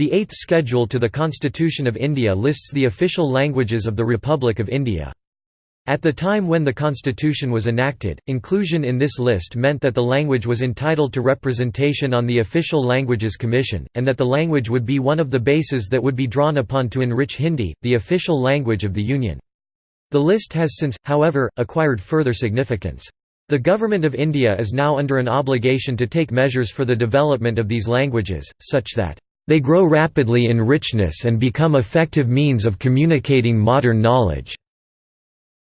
The Eighth Schedule to the Constitution of India lists the official languages of the Republic of India. At the time when the constitution was enacted, inclusion in this list meant that the language was entitled to representation on the Official Languages Commission, and that the language would be one of the bases that would be drawn upon to enrich Hindi, the official language of the Union. The list has since, however, acquired further significance. The Government of India is now under an obligation to take measures for the development of these languages, such that they grow rapidly in richness and become effective means of communicating modern knowledge.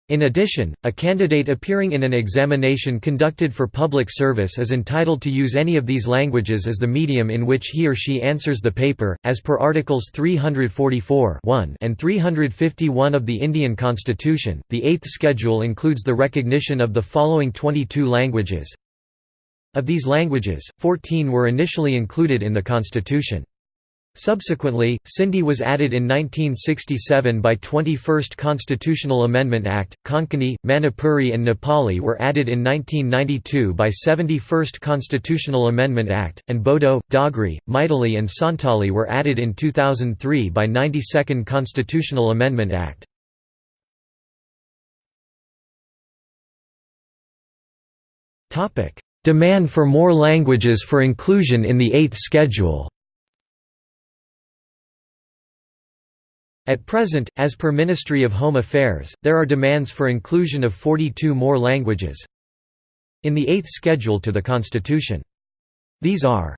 In addition, a candidate appearing in an examination conducted for public service is entitled to use any of these languages as the medium in which he or she answers the paper, as per Articles 344 and 351 of the Indian Constitution. The Eighth Schedule includes the recognition of the following 22 languages. Of these languages, 14 were initially included in the Constitution. Subsequently, Sindhi was added in 1967 by 21st Constitutional Amendment Act, Konkani, Manipuri and Nepali were added in 1992 by 71st Constitutional Amendment Act, and Bodo, Dogri, Maithili and Santali were added in 2003 by 92nd Constitutional Amendment Act. Demand for more languages for inclusion in the Eighth Schedule At present, as per Ministry of Home Affairs, there are demands for inclusion of 42 more languages in the Eighth Schedule to the Constitution. These are